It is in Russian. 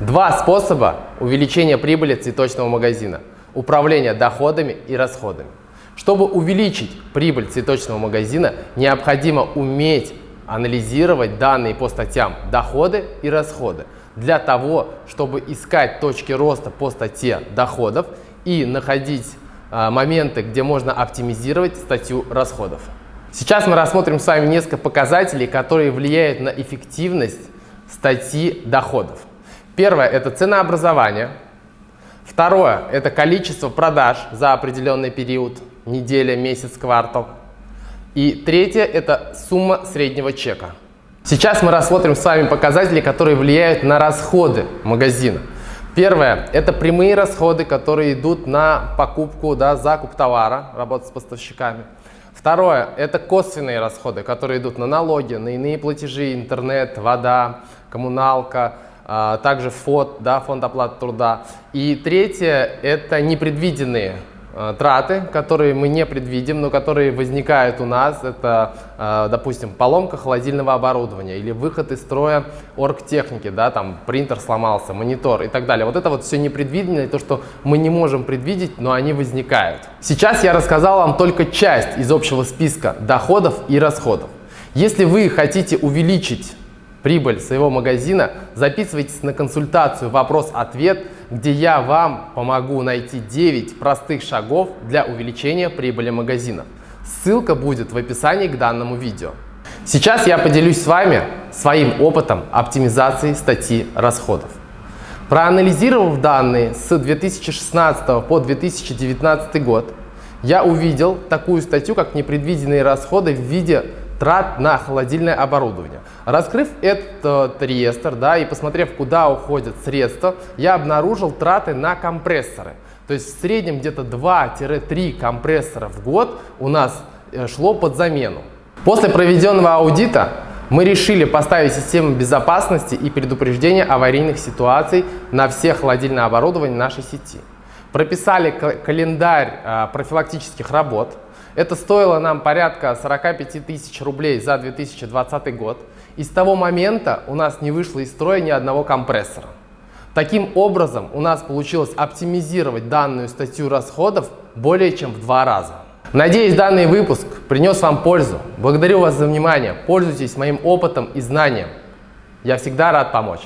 Два способа увеличения прибыли цветочного магазина. Управление доходами и расходами. Чтобы увеличить прибыль цветочного магазина, необходимо уметь анализировать данные по статьям доходы и расходы для того, чтобы искать точки роста по статье доходов и находить э, моменты, где можно оптимизировать статью расходов. Сейчас мы рассмотрим с вами несколько показателей, которые влияют на эффективность статьи доходов. Первое – это ценообразование. Второе – это количество продаж за определенный период, неделя, месяц, квартал. И третье – это сумма среднего чека. Сейчас мы рассмотрим с вами показатели, которые влияют на расходы магазина. Первое – это прямые расходы, которые идут на покупку, да, закуп товара, работа с поставщиками. Второе – это косвенные расходы, которые идут на налоги, на иные платежи, интернет, вода, коммуналка, также ФОД, да, фонд оплаты труда. И третье – это непредвиденные а, траты, которые мы не предвидим, но которые возникают у нас. Это, а, допустим, поломка холодильного оборудования или выход из строя оргтехники, да, там принтер сломался, монитор и так далее. Вот это вот все непредвиденное, то, что мы не можем предвидеть, но они возникают. Сейчас я рассказал вам только часть из общего списка доходов и расходов. Если вы хотите увеличить прибыль своего магазина, записывайтесь на консультацию «Вопрос-ответ», где я вам помогу найти 9 простых шагов для увеличения прибыли магазина. Ссылка будет в описании к данному видео. Сейчас я поделюсь с вами своим опытом оптимизации статьи расходов. Проанализировав данные с 2016 по 2019 год, я увидел такую статью, как непредвиденные расходы в виде трат на холодильное оборудование. Раскрыв этот реестр да, и посмотрев, куда уходят средства, я обнаружил траты на компрессоры. То есть в среднем где-то 2-3 компрессора в год у нас э, шло под замену. После проведенного аудита мы решили поставить систему безопасности и предупреждения аварийных ситуаций на все холодильное оборудование нашей сети. Прописали календарь э, профилактических работ, это стоило нам порядка 45 тысяч рублей за 2020 год. И с того момента у нас не вышло из строя ни одного компрессора. Таким образом, у нас получилось оптимизировать данную статью расходов более чем в два раза. Надеюсь, данный выпуск принес вам пользу. Благодарю вас за внимание. Пользуйтесь моим опытом и знанием. Я всегда рад помочь.